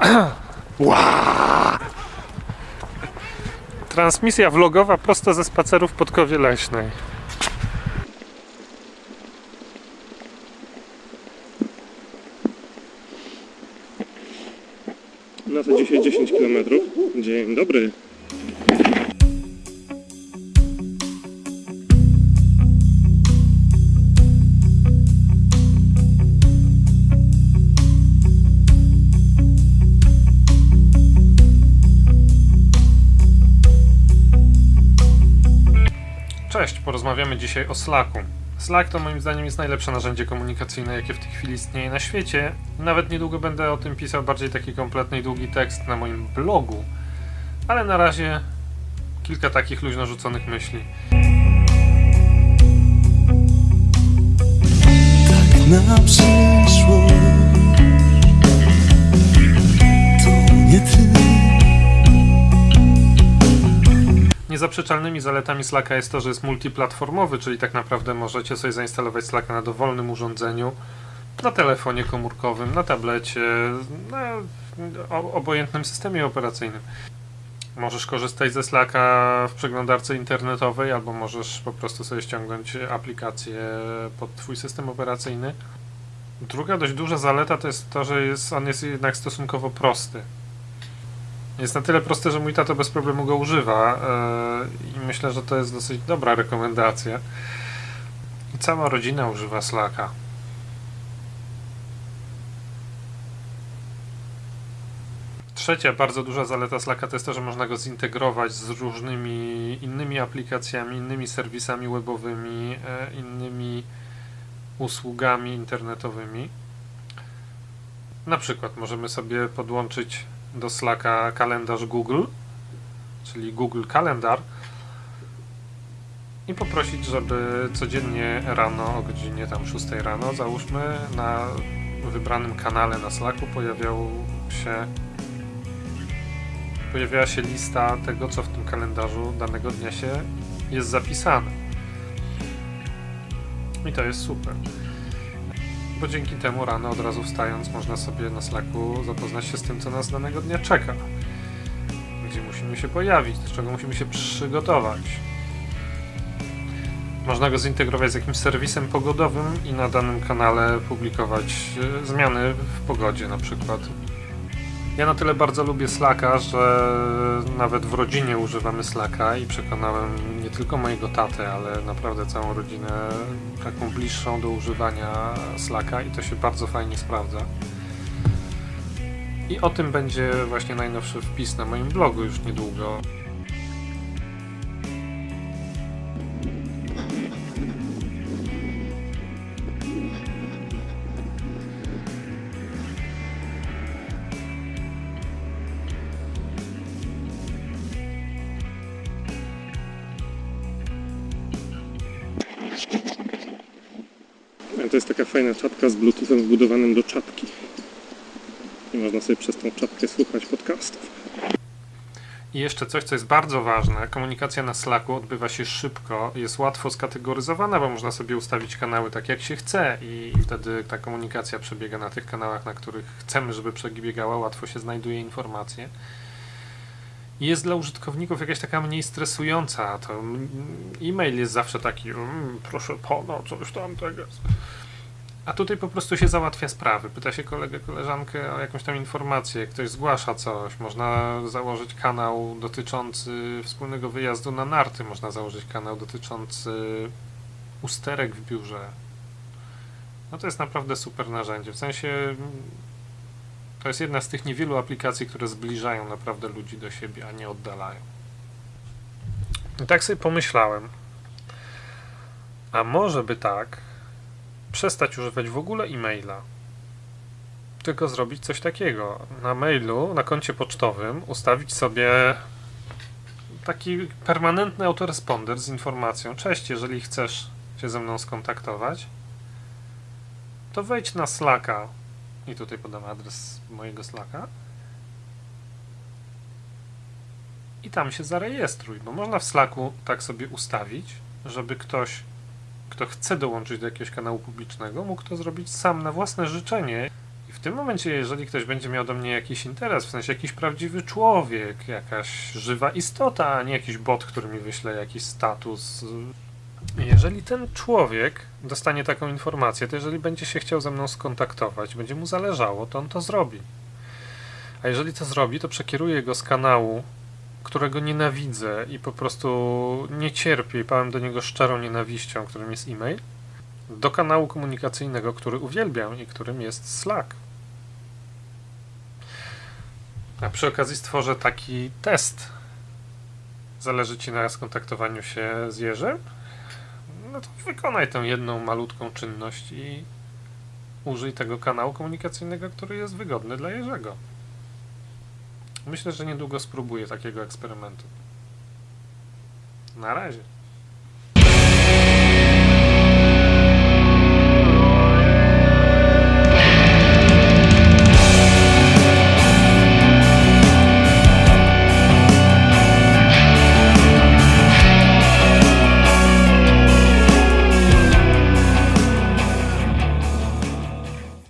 Transmisja vlogowa prosto ze spacerów pod Kowie Leśnej. Na to dzisiaj 10 km. Dzień dobry. Cześć, porozmawiamy dzisiaj o Slacku. Slack to moim zdaniem jest najlepsze narzędzie komunikacyjne, jakie w tej chwili istnieje na świecie. Nawet niedługo będę o tym pisał bardziej taki kompletny i długi tekst na moim blogu. Ale na razie kilka takich luźno rzuconych myśli. tak na przyszłość. To nie ty. Niezaprzeczalnymi zaletami Slacka jest to, że jest multiplatformowy, czyli tak naprawdę możecie sobie zainstalować Slacka na dowolnym urządzeniu, na telefonie komórkowym, na tablecie, na obojętnym systemie operacyjnym. Możesz korzystać ze Slacka w przeglądarce internetowej, albo możesz po prostu sobie ściągnąć aplikację pod Twój system operacyjny. Druga dość duża zaleta to jest to, że jest, on jest jednak stosunkowo prosty. Jest na tyle prosty, że mój tato bez problemu go używa yy, i myślę, że to jest dosyć dobra rekomendacja. I cała rodzina używa Slacka. Trzecia bardzo duża zaleta Slacka to jest to, że można go zintegrować z różnymi innymi aplikacjami, innymi serwisami webowymi, e, innymi usługami internetowymi. Na przykład możemy sobie podłączyć do Slacka kalendarz Google, czyli Google Kalendar i poprosić, żeby codziennie rano o godzinie tam 6 rano, załóżmy, na wybranym kanale na Slacku pojawiał się pojawiała się lista tego, co w tym kalendarzu danego dnia się jest zapisane. I to jest super. Bo dzięki temu rano od razu wstając można sobie na Slacku zapoznać się z tym, co nas danego dnia czeka. Gdzie musimy się pojawić, do czego musimy się przygotować. Można go zintegrować z jakimś serwisem pogodowym i na danym kanale publikować e, zmiany w pogodzie na przykład. Ja na tyle bardzo lubię Slacka, że nawet w rodzinie używamy Slacka i przekonałem nie tylko mojego tatę, ale naprawdę całą rodzinę taką bliższą do używania Slacka i to się bardzo fajnie sprawdza. I o tym będzie właśnie najnowszy wpis na moim blogu już niedługo. To jest taka fajna czapka z bluetoothem wbudowanym do czapki. I można sobie przez tą czapkę słuchać podcastów. I jeszcze coś, co jest bardzo ważne. Komunikacja na Slacku odbywa się szybko, jest łatwo skategoryzowana, bo można sobie ustawić kanały tak jak się chce i wtedy ta komunikacja przebiega na tych kanałach, na których chcemy, żeby przebiegała, łatwo się znajduje informacje. Jest dla użytkowników jakaś taka mniej stresująca. To e-mail jest zawsze taki, mm, proszę pana, coś tam tego. A tutaj po prostu się załatwia sprawy. Pyta się kolegę, koleżankę o jakąś tam informację, ktoś zgłasza coś, można założyć kanał dotyczący wspólnego wyjazdu na narty, można założyć kanał dotyczący usterek w biurze. No to jest naprawdę super narzędzie. W sensie to jest jedna z tych niewielu aplikacji, które zbliżają naprawdę ludzi do siebie, a nie oddalają. I tak sobie pomyślałem, a może by tak przestać używać w ogóle e-maila. Tylko zrobić coś takiego. Na mailu, na koncie pocztowym ustawić sobie taki permanentny autoresponder z informacją. Cześć, jeżeli chcesz się ze mną skontaktować, to wejdź na Slacka i tutaj podam adres mojego Slacka i tam się zarejestruj, bo można w Slacku tak sobie ustawić, żeby ktoś kto chce dołączyć do jakiegoś kanału publicznego, mógł to zrobić sam na własne życzenie I w tym momencie, jeżeli ktoś będzie miał do mnie jakiś interes, w sensie jakiś prawdziwy człowiek, jakaś żywa istota, a nie jakiś bot, który mi wyśle jakiś status. Jeżeli ten człowiek dostanie taką informację, to jeżeli będzie się chciał ze mną skontaktować, będzie mu zależało, to on to zrobi. A jeżeli to zrobi, to przekieruję go z kanału, którego nienawidzę i po prostu nie cierpię i pałem do niego szczerą nienawiścią, którym jest e-mail, do kanału komunikacyjnego, który uwielbiam i którym jest Slack. A przy okazji stworzę taki test. Zależy Ci na skontaktowaniu się z Jerzym? No to wykonaj tę jedną malutką czynność i użyj tego kanału komunikacyjnego, który jest wygodny dla Jerzego. Myślę, że niedługo spróbuję takiego eksperymentu. Na razie.